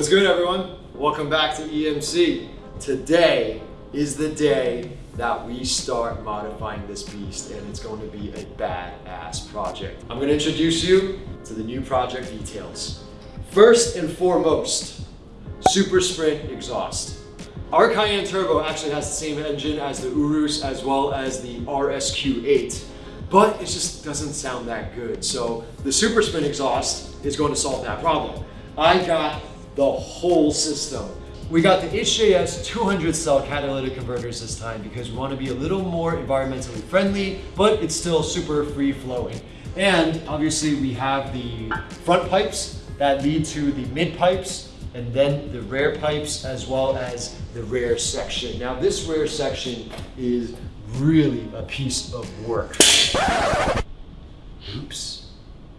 What's good everyone? Welcome back to EMC. Today is the day that we start modifying this beast and it's going to be a badass project. I'm going to introduce you to the new project details. First and foremost, Super Sprint exhaust. Our Cayenne Turbo actually has the same engine as the Urus as well as the RSQ8, but it just doesn't sound that good. So the Super Sprint exhaust is going to solve that problem. I got the whole system. We got the HJS 200 cell catalytic converters this time because we want to be a little more environmentally friendly, but it's still super free flowing. And obviously we have the front pipes that lead to the mid pipes and then the rear pipes as well as the rear section. Now this rear section is really a piece of work. Oops,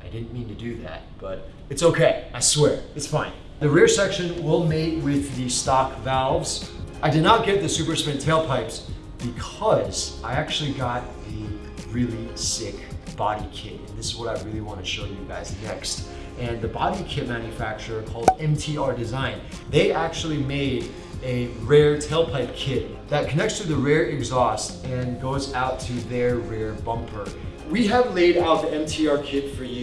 I didn't mean to do that, but it's okay, I swear, it's fine. The rear section will mate with the stock valves. I did not get the Super Sprint tailpipes because I actually got a really sick body kit. And this is what I really want to show you guys next and the body kit manufacturer called MTR Design. They actually made a rear tailpipe kit that connects to the rear exhaust and goes out to their rear bumper. We have laid out the MTR kit for you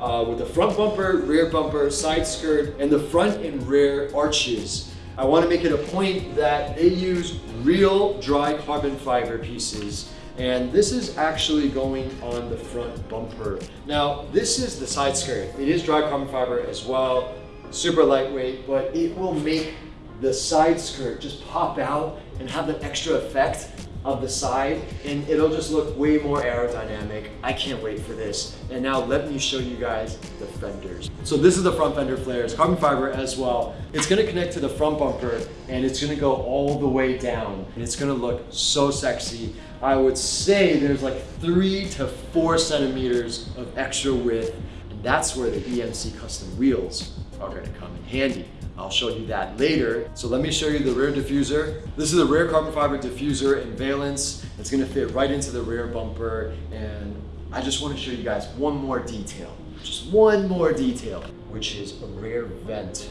uh, with the front bumper, rear bumper, side skirt, and the front and rear arches. I want to make it a point that they use real dry carbon fiber pieces and this is actually going on the front bumper. Now, this is the side skirt. It is dry carbon fiber as well, super lightweight, but it will make the side skirt just pop out and have that extra effect of the side and it'll just look way more aerodynamic. I can't wait for this. And now let me show you guys the fenders. So this is the front fender flares, carbon fiber as well. It's gonna connect to the front bumper and it's gonna go all the way down and it's gonna look so sexy. I would say there's like three to four centimeters of extra width and that's where the EMC custom wheels are gonna come in handy. I'll show you that later. So let me show you the rear diffuser. This is a rear carbon fiber diffuser in valance. It's gonna fit right into the rear bumper and I just wanna show you guys one more detail, just one more detail, which is a rear vent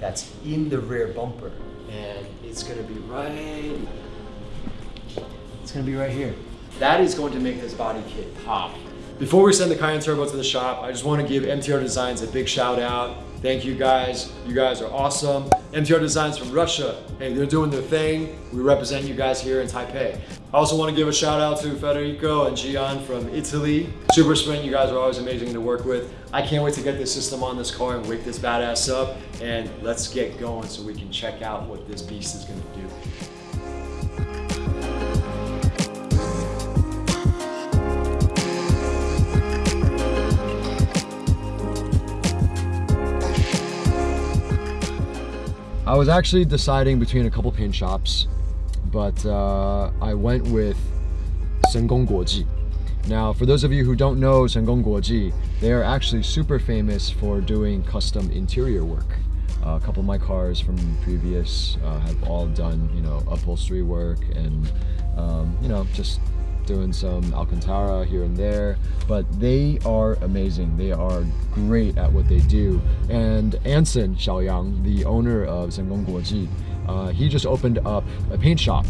that's in the rear bumper and it's gonna be right, it's gonna be right here. That is going to make this body kit pop. Before we send the Cayenne Turbo to the shop, I just want to give MTR Designs a big shout out. Thank you guys. You guys are awesome. MTR Designs from Russia. Hey, they're doing their thing. We represent you guys here in Taipei. I also want to give a shout out to Federico and Gian from Italy. Super Sprint, you guys are always amazing to work with. I can't wait to get this system on this car and wake this badass up. And let's get going so we can check out what this beast is going to do. I was actually deciding between a couple paint shops, but uh, I went with Sengong Guoji. Now, for those of you who don't know Sengong Guoji, they are actually super famous for doing custom interior work. Uh, a couple of my cars from previous uh, have all done, you know, upholstery work and, um, you know, just doing some Alcantara here and there, but they are amazing. They are great at what they do. And Anson Xiaoyang, the owner of Sengong Guoji, uh, he just opened up a paint shop.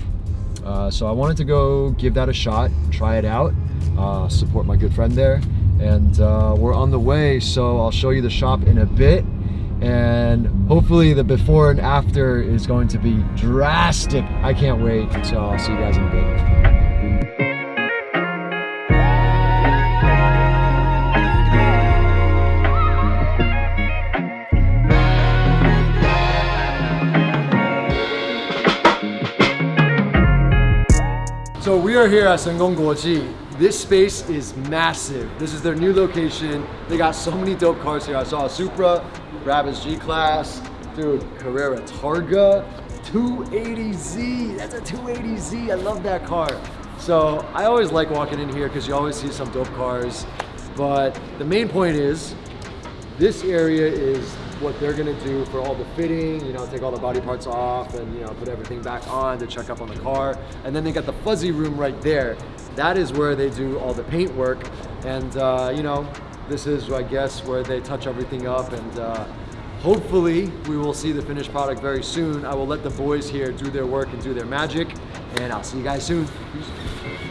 Uh, so I wanted to go give that a shot, try it out, uh, support my good friend there. And uh, we're on the way, so I'll show you the shop in a bit and hopefully the before and after is going to be drastic. I can't wait, so I'll see you guys in a bit. We are here at Sengong Guoji. This space is massive. This is their new location. They got so many dope cars here. I saw a Supra, Brabus G-Class, dude, Carrera Targa, 280Z. That's a 280Z. I love that car. So I always like walking in here because you always see some dope cars. But the main point is, this area is what they're gonna do for all the fitting, you know, take all the body parts off and, you know, put everything back on to check up on the car. And then they got the fuzzy room right there. That is where they do all the paint work. And, uh, you know, this is, I guess, where they touch everything up and uh, Hopefully, we will see the finished product very soon. I will let the boys here do their work and do their magic, and I'll see you guys soon. Peace.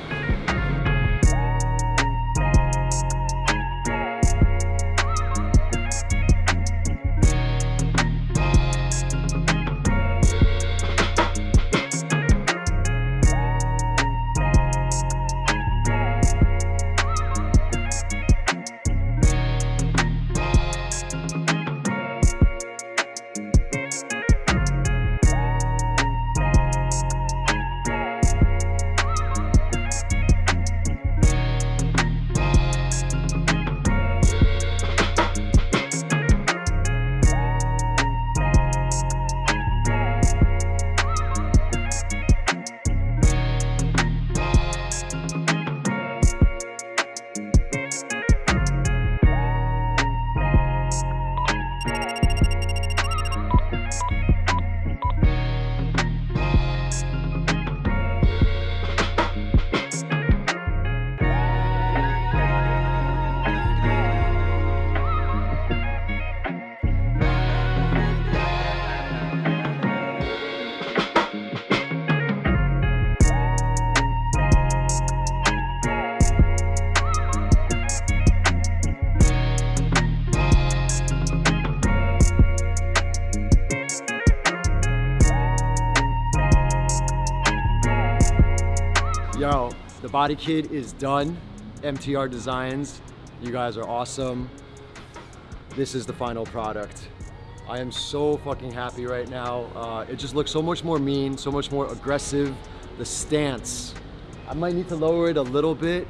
Yo, the body kit is done. MTR Designs, you guys are awesome. This is the final product. I am so fucking happy right now. Uh, it just looks so much more mean, so much more aggressive. The stance, I might need to lower it a little bit,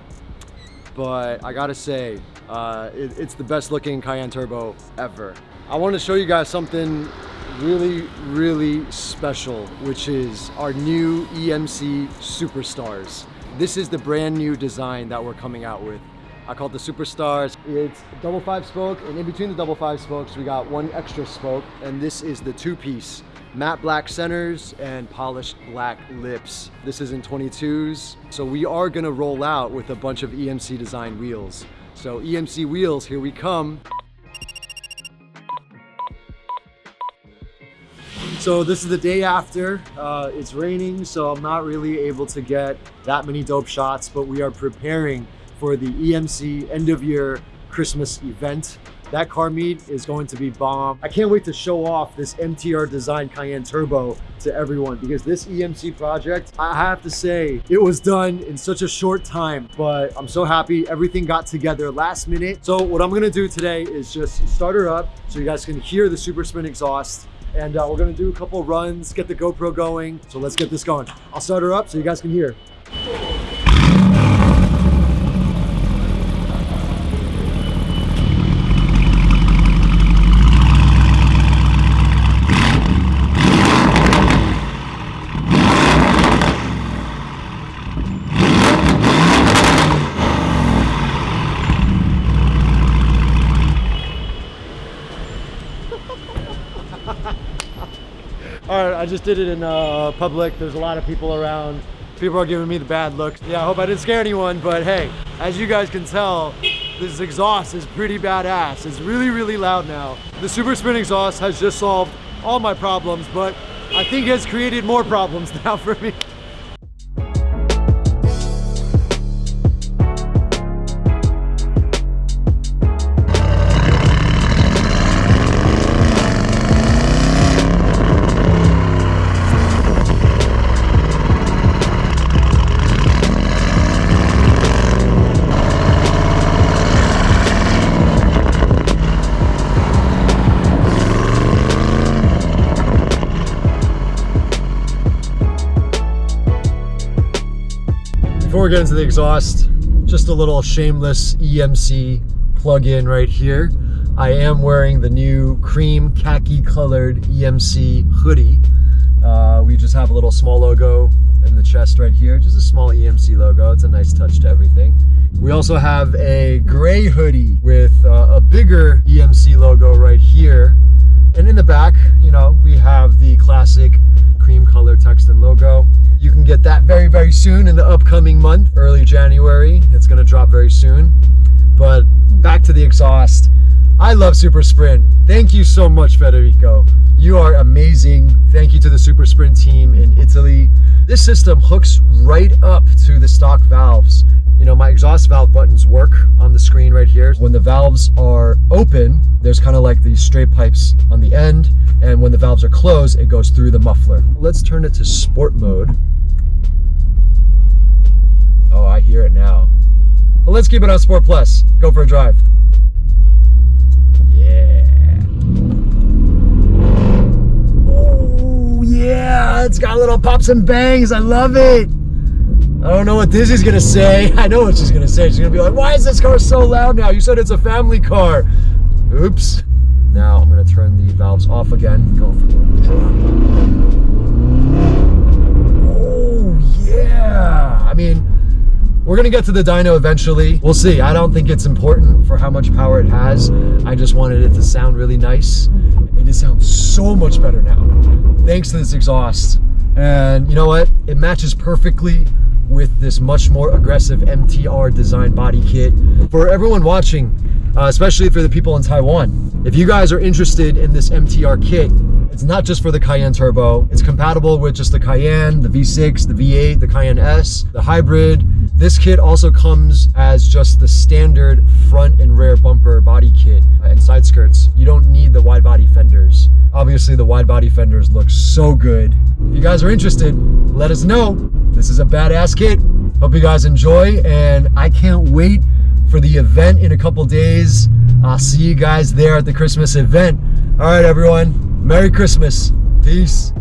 but I gotta say, uh, it, it's the best looking Cayenne Turbo ever. I want to show you guys something really, really special, which is our new EMC Superstars. This is the brand new design that we're coming out with. I call it the Superstars. It's double five spoke, and in between the double five spokes, we got one extra spoke, and this is the two piece. Matte black centers and polished black lips. This is in 22s. So we are gonna roll out with a bunch of EMC design wheels. So EMC wheels, here we come. So this is the day after. Uh, it's raining, so I'm not really able to get that many dope shots, but we are preparing for the EMC end of year Christmas event. That car meet is going to be bomb. I can't wait to show off this MTR Design Cayenne Turbo to everyone because this EMC project, I have to say, it was done in such a short time, but I'm so happy everything got together last minute. So what I'm gonna do today is just start her up so you guys can hear the Super Sprint exhaust and uh, we're gonna do a couple runs, get the GoPro going. So let's get this going. I'll start her up so you guys can hear. I just did it in uh, public. There's a lot of people around. People are giving me the bad looks. Yeah, I hope I didn't scare anyone, but hey, as you guys can tell, this exhaust is pretty badass. It's really, really loud now. The Super Sprint exhaust has just solved all my problems, but I think it has created more problems now for me. Before we get into the exhaust, just a little shameless EMC plug-in right here. I am wearing the new cream khaki colored EMC hoodie. Uh, we just have a little small logo in the chest right here, just a small EMC logo. It's a nice touch to everything. We also have a gray hoodie with uh, a bigger EMC logo right here. And in the back, you know, we have the classic cream color text and logo. You can get that very, very soon in the upcoming month, early January. It's gonna drop very soon. But back to the exhaust. I love Super Sprint. Thank you so much, Federico. You are amazing. Thank you to the Super Sprint team in Italy. This system hooks right up to the stock valves. You know, my exhaust valve buttons work on the screen right here. When the valves are open, there's kind of like these straight pipes on the end. And when the valves are closed, it goes through the muffler. Let's turn it to sport mode. Oh, I hear it now. Let's keep it on Sport Plus. Go for a drive. Yeah. Oh, yeah. It's got little pops and bangs. I love it. I don't know what is gonna say. I know what she's gonna say. She's gonna be like, why is this car so loud now? You said it's a family car. Oops. Now I'm gonna turn the valves off again. Go for the Oh, yeah. I mean, we're gonna get to the dyno eventually. We'll see. I don't think it's important for how much power it has. I just wanted it to sound really nice. And it sounds so much better now. Thanks to this exhaust. And you know what? It matches perfectly with this much more aggressive MTR design body kit. For everyone watching, uh, especially for the people in Taiwan, if you guys are interested in this MTR kit, it's not just for the Cayenne Turbo. It's compatible with just the Cayenne, the V6, the V8, the Cayenne S, the hybrid. This kit also comes as just the standard front and rear bumper body kit and side skirts. You don't need the wide body fenders. Obviously the wide body fenders look so good. If you guys are interested, let us know. This is a badass kit. Hope you guys enjoy and I can't wait for the event in a couple days. I'll see you guys there at the Christmas event. All right, everyone. Merry Christmas. Peace.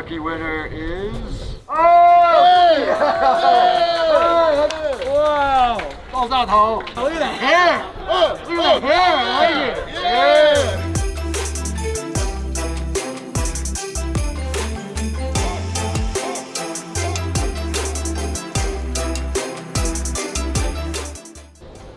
lucky winner is. Oh! Hey! hey! Wow! 爆炸头! Look at the hair! Oh, look at the hair! I like it! Yeah!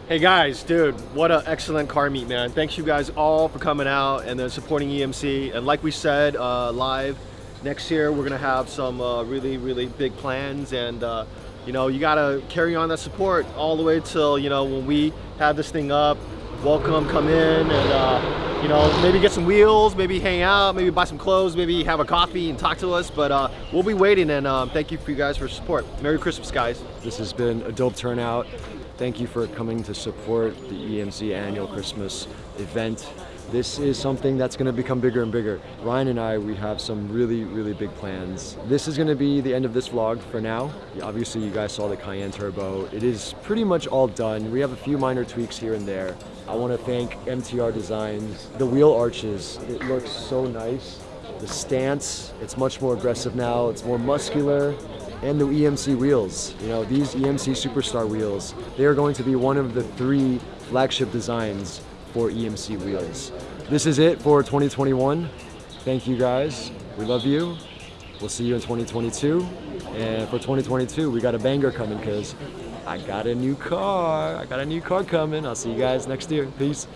Hey guys, dude, what an excellent car meet, man. Thanks you guys all for coming out and then supporting EMC. And like we said uh, live, next year we're gonna have some uh, really, really big plans and uh, you know, you gotta carry on that support all the way till, you know, when we have this thing up, welcome, come in and uh, you know, maybe get some wheels, maybe hang out, maybe buy some clothes, maybe have a coffee and talk to us. But uh, we'll be waiting and um, thank you for you guys for support. Merry Christmas, guys. This has been a dope turnout. Thank you for coming to support the EMC annual Christmas event. This is something that's going to become bigger and bigger. Ryan and I, we have some really, really big plans. This is going to be the end of this vlog for now. Obviously, you guys saw the Cayenne Turbo. It is pretty much all done. We have a few minor tweaks here and there. I want to thank MTR Designs. The wheel arches, it looks so nice. The stance, it's much more aggressive now. It's more muscular and the EMC wheels. You know, these EMC Superstar wheels, they are going to be one of the three flagship designs for EMC wheels. This is it for 2021. thank you guys. We love you. We'll see you in 2022. And for 2022, we got a banger coming because I got a new car. I got a new car coming. I'll see you guys next year. Peace.